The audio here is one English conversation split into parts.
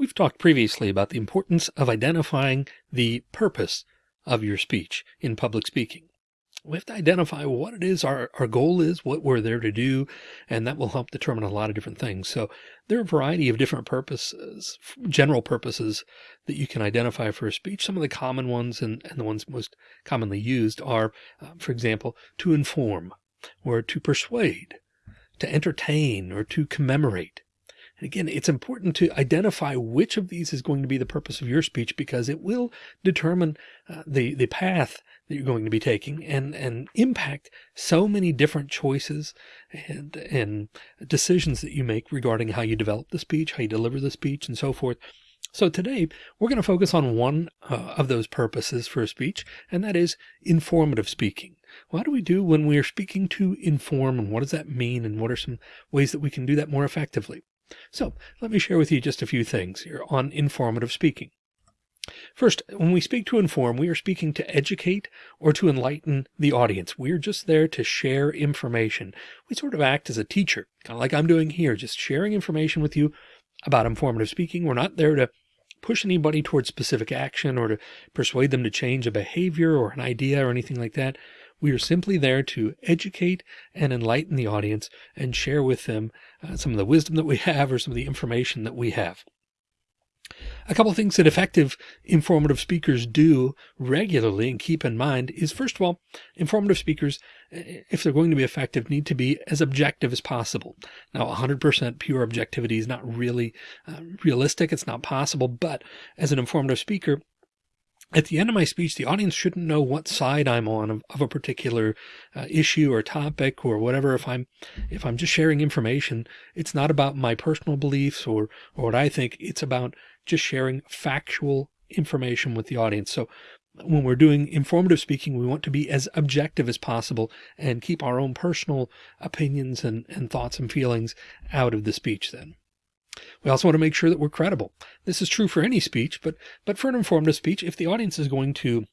We've talked previously about the importance of identifying the purpose of your speech in public speaking. We have to identify what it is our, our goal is, what we're there to do, and that will help determine a lot of different things. So there are a variety of different purposes, general purposes that you can identify for a speech. Some of the common ones and, and the ones most commonly used are, uh, for example, to inform or to persuade, to entertain or to commemorate, and again, it's important to identify which of these is going to be the purpose of your speech because it will determine uh, the, the path that you're going to be taking and, and impact so many different choices and, and decisions that you make regarding how you develop the speech, how you deliver the speech and so forth. So today we're going to focus on one uh, of those purposes for a speech, and that is informative speaking. What do we do when we are speaking to inform and what does that mean? And what are some ways that we can do that more effectively? So let me share with you just a few things here on informative speaking. First, when we speak to inform, we are speaking to educate or to enlighten the audience. We're just there to share information. We sort of act as a teacher, kind of like I'm doing here, just sharing information with you about informative speaking. We're not there to push anybody towards specific action or to persuade them to change a behavior or an idea or anything like that. We are simply there to educate and enlighten the audience and share with them uh, some of the wisdom that we have or some of the information that we have. A couple of things that effective informative speakers do regularly and keep in mind is first of all, informative speakers, if they're going to be effective, need to be as objective as possible. Now, 100% pure objectivity is not really uh, realistic. It's not possible. But as an informative speaker, at the end of my speech, the audience shouldn't know what side I'm on of, of a particular uh, issue or topic or whatever. If I'm, if I'm just sharing information, it's not about my personal beliefs or, or what I think. It's about just sharing factual information with the audience. So when we're doing informative speaking, we want to be as objective as possible and keep our own personal opinions and, and thoughts and feelings out of the speech then. We also want to make sure that we're credible. This is true for any speech, but, but for an informative speech, if the audience is going to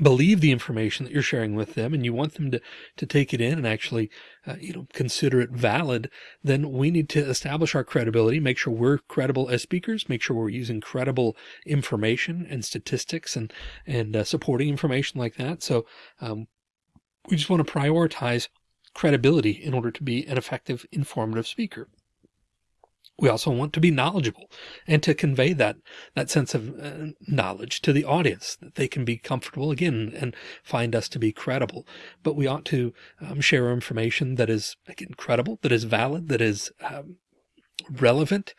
believe the information that you're sharing with them and you want them to, to take it in and actually, uh, you know, consider it valid, then we need to establish our credibility, make sure we're credible as speakers, make sure we're using credible information and statistics and, and uh, supporting information like that. So, um, we just want to prioritize credibility in order to be an effective informative speaker. We also want to be knowledgeable and to convey that, that sense of uh, knowledge to the audience that they can be comfortable again and find us to be credible. But we ought to um, share information that is again, credible, that is valid, that is um, relevant,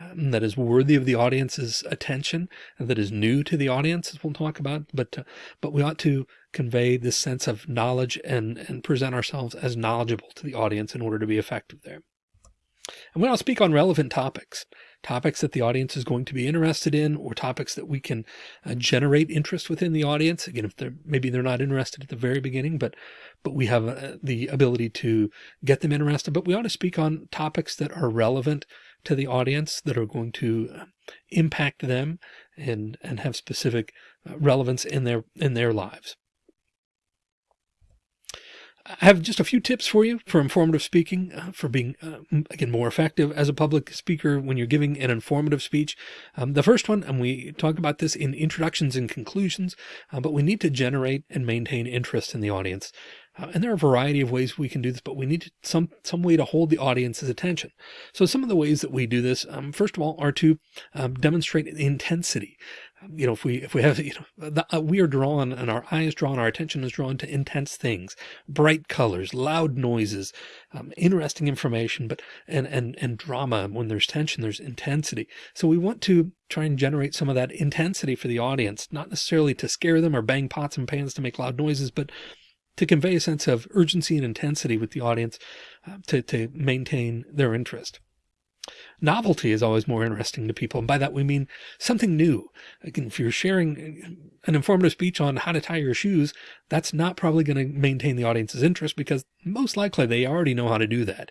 um, that is worthy of the audience's attention, and that is new to the audience, as we'll talk about. But, uh, but we ought to convey this sense of knowledge and, and present ourselves as knowledgeable to the audience in order to be effective there. And we want to speak on relevant topics, topics that the audience is going to be interested in, or topics that we can uh, generate interest within the audience. Again, if they're maybe they're not interested at the very beginning, but but we have uh, the ability to get them interested. But we ought to speak on topics that are relevant to the audience, that are going to uh, impact them and and have specific uh, relevance in their in their lives. I have just a few tips for you for informative speaking, uh, for being, uh, again, more effective as a public speaker when you're giving an informative speech. Um, the first one, and we talk about this in introductions and conclusions, uh, but we need to generate and maintain interest in the audience. Uh, and there are a variety of ways we can do this, but we need some, some way to hold the audience's attention. So some of the ways that we do this, um, first of all, are to um, demonstrate intensity you know, if we, if we have, you know, the, uh, we are drawn and our eyes drawn, our attention is drawn to intense things, bright colors, loud noises, um, interesting information, but, and, and, and drama. When there's tension, there's intensity. So we want to try and generate some of that intensity for the audience, not necessarily to scare them or bang pots and pans to make loud noises, but to convey a sense of urgency and intensity with the audience uh, to, to maintain their interest. Novelty is always more interesting to people. And by that, we mean something new. Again, if you're sharing an informative speech on how to tie your shoes, that's not probably going to maintain the audience's interest because most likely they already know how to do that.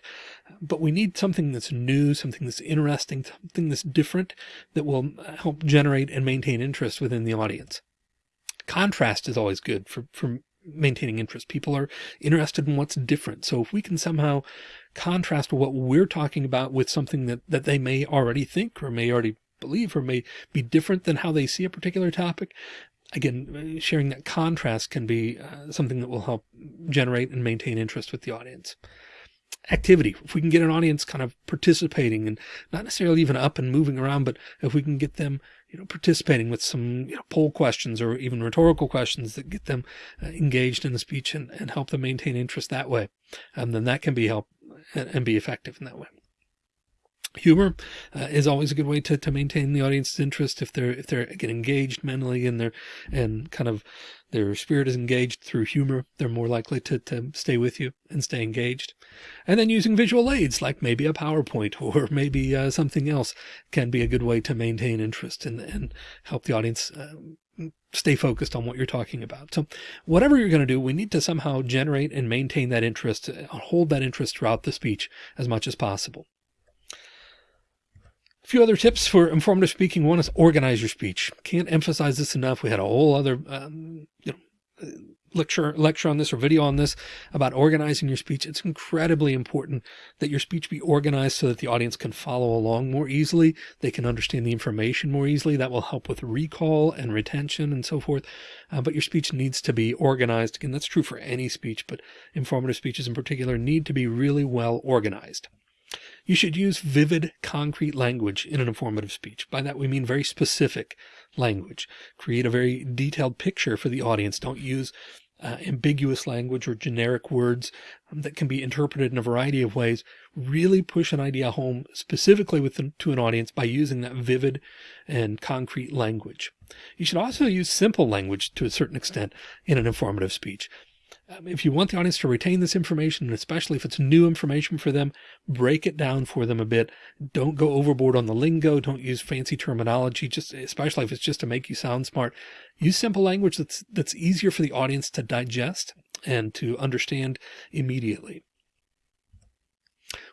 But we need something that's new, something that's interesting, something that's different that will help generate and maintain interest within the audience. Contrast is always good for, for maintaining interest. People are interested in what's different. So if we can somehow contrast what we're talking about with something that, that they may already think or may already believe or may be different than how they see a particular topic. Again, sharing that contrast can be uh, something that will help generate and maintain interest with the audience activity. If we can get an audience kind of participating and not necessarily even up and moving around, but if we can get them, you know, participating with some you know, poll questions or even rhetorical questions that get them uh, engaged in the speech and, and help them maintain interest that way, And then that can be help and, and be effective in that way. Humor uh, is always a good way to, to maintain the audience's interest if they're if they're get engaged mentally and they're and kind of their spirit is engaged through humor, they're more likely to, to stay with you and stay engaged. And then using visual aids like maybe a PowerPoint or maybe uh, something else can be a good way to maintain interest and, and help the audience uh, stay focused on what you're talking about. So whatever you're going to do, we need to somehow generate and maintain that interest, uh, hold that interest throughout the speech as much as possible. A few other tips for informative speaking. One is organize your speech. Can't emphasize this enough. We had a whole other, um, you know, lecture, lecture on this or video on this about organizing your speech. It's incredibly important that your speech be organized so that the audience can follow along more easily. They can understand the information more easily. That will help with recall and retention and so forth. Uh, but your speech needs to be organized. Again, that's true for any speech, but informative speeches in particular need to be really well organized. You should use vivid, concrete language in an informative speech. By that, we mean very specific language. Create a very detailed picture for the audience. Don't use uh, ambiguous language or generic words um, that can be interpreted in a variety of ways. Really push an idea home specifically with the, to an audience by using that vivid and concrete language. You should also use simple language to a certain extent in an informative speech. Um, if you want the audience to retain this information, and especially if it's new information for them, break it down for them a bit. Don't go overboard on the lingo. Don't use fancy terminology, just especially if it's just to make you sound smart. Use simple language that's, that's easier for the audience to digest and to understand immediately.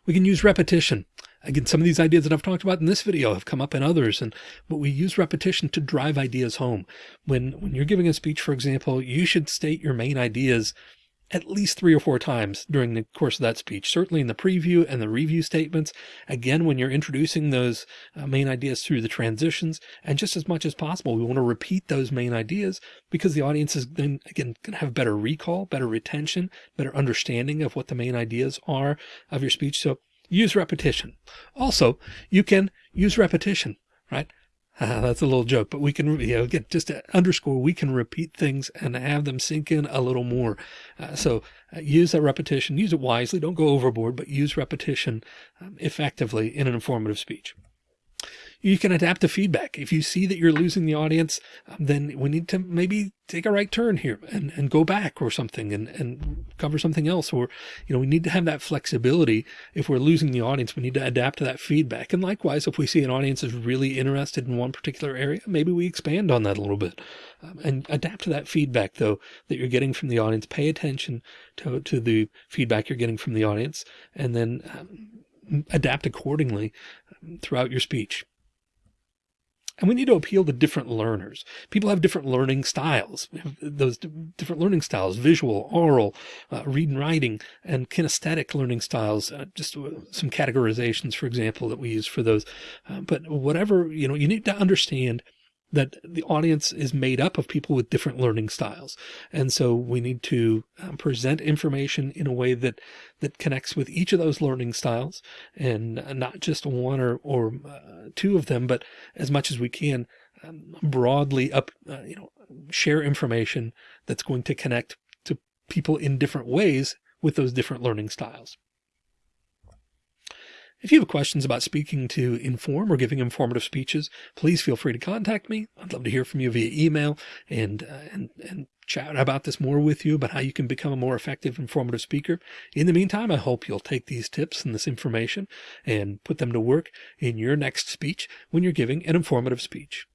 We can use repetition. Again, some of these ideas that I've talked about in this video have come up in others, and but we use repetition to drive ideas home. When when you're giving a speech, for example, you should state your main ideas at least three or four times during the course of that speech, certainly in the preview and the review statements. Again, when you're introducing those uh, main ideas through the transitions and just as much as possible, we want to repeat those main ideas because the audience is then again going to have better recall, better retention, better understanding of what the main ideas are of your speech. So use repetition. Also, you can use repetition, right? Uh, that's a little joke, but we can, you know, again, just to underscore, we can repeat things and have them sink in a little more. Uh, so uh, use that repetition, use it wisely. Don't go overboard, but use repetition um, effectively in an informative speech. You can adapt to feedback. If you see that you're losing the audience, um, then we need to maybe take a right turn here and, and go back or something and, and cover something else. Or, you know, we need to have that flexibility. If we're losing the audience, we need to adapt to that feedback. And likewise, if we see an audience is really interested in one particular area, maybe we expand on that a little bit um, and adapt to that feedback though, that you're getting from the audience. Pay attention to, to the feedback you're getting from the audience and then um, adapt accordingly um, throughout your speech. And we need to appeal to different learners. People have different learning styles. We have those different learning styles, visual, aural, uh, read and writing, and kinesthetic learning styles. Uh, just some categorizations, for example, that we use for those. Uh, but whatever, you know, you need to understand that the audience is made up of people with different learning styles. And so we need to um, present information in a way that, that connects with each of those learning styles and not just one or, or uh, two of them, but as much as we can um, broadly up, uh, you know, share information that's going to connect to people in different ways with those different learning styles. If you have questions about speaking to inform or giving informative speeches, please feel free to contact me. I'd love to hear from you via email and, uh, and, and chat about this more with you about how you can become a more effective informative speaker. In the meantime, I hope you'll take these tips and this information and put them to work in your next speech when you're giving an informative speech.